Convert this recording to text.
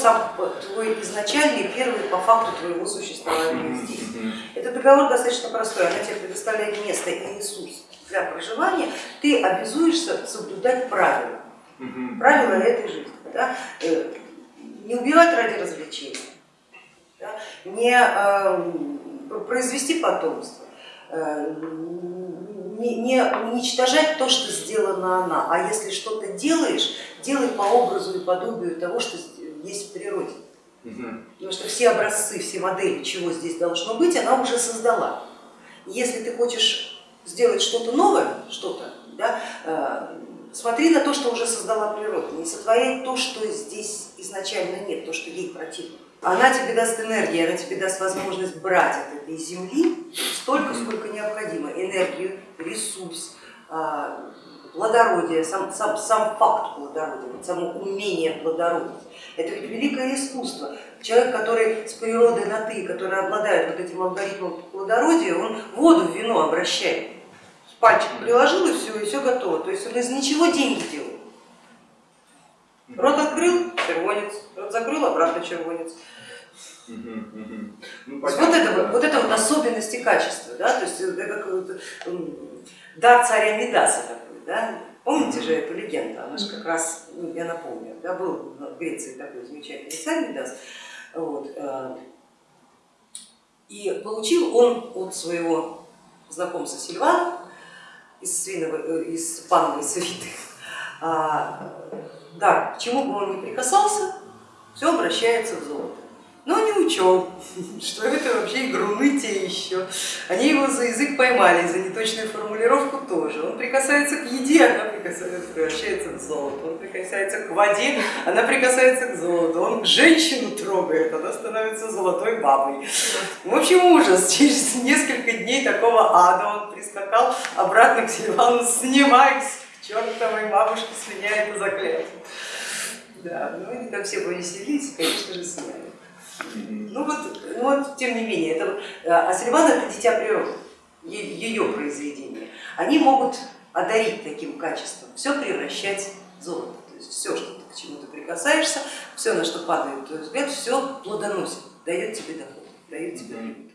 сам твой изначальный, первый по факту твоего существования здесь. Этот договор достаточно простой, она тебе предоставляет место и ресурс для проживания, ты обязуешься соблюдать правила, правила этой жизни. Да? Э, не убивать ради развлечения, да? не э, произвести потомство, э, не, не уничтожать то, что сделано она, а если что-то делаешь, делай по образу и подобию того, что есть в природе. Потому что все образцы, все модели, чего здесь должно быть, она уже создала. Если ты хочешь сделать что-то новое, что-то, да, э, смотри на то, что уже создала природа, не сотворяй то, что здесь изначально нет, то, что ей противно. Она тебе даст энергию, она тебе даст возможность брать от этой земли столько, сколько необходимо, энергию, ресурс, плодородие, сам, сам, сам факт плодородия, само умение плодородить. Это ведь великое искусство. Человек, который с природой на ты, который обладает вот этим алгоритмом плодородия, он воду в вино обращает. Пальчик приложил и все, и все готово. То есть он из ничего деньги делает. Рот открыл, червонец, рот закрыл, обратно червонец. Ну, вот, это, вот это вот особенности качества, да, то есть это дар царя Медаса такой, да, помните же эту легенду, она же как раз, ну, я напомню, да, был в Греции такой замечательный царь Медас, вот, э, и получил он от своего знакомца Сильвана из, свиного, э, из пановой свиты а, да, к чему бы он ни прикасался, все обращается в золото. Но не учел, что это вообще игруны те еще. Они его за язык поймали, за неточную формулировку тоже. Он прикасается к еде, она прикасается, превращается в золото. Он прикасается к воде, она прикасается к золоту. Он женщину трогает, она становится золотой бабой. В общем, ужас. Через несколько дней такого ада он прискакал обратно к Сильвану, снимаясь чертовой бабушке с меня это заклятие. Да, ну они там все повеселились, конечно же, сняли. Ну вот, вот, тем не менее, это, а Сильван это дитя природы, ее произведение. Они могут одарить таким качеством, все превращать в золото. То есть все, что ты, к чему ты прикасаешься, все, на что падает твой взгляд, все плодоносит, дает тебе доход, дает тебе прибыль.